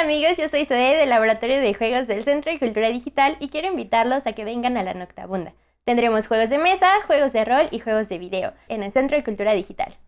Hola amigos, yo soy Zoe del Laboratorio de Juegos del Centro de Cultura Digital y quiero invitarlos a que vengan a la Noctabunda. Tendremos juegos de mesa, juegos de rol y juegos de video en el Centro de Cultura Digital.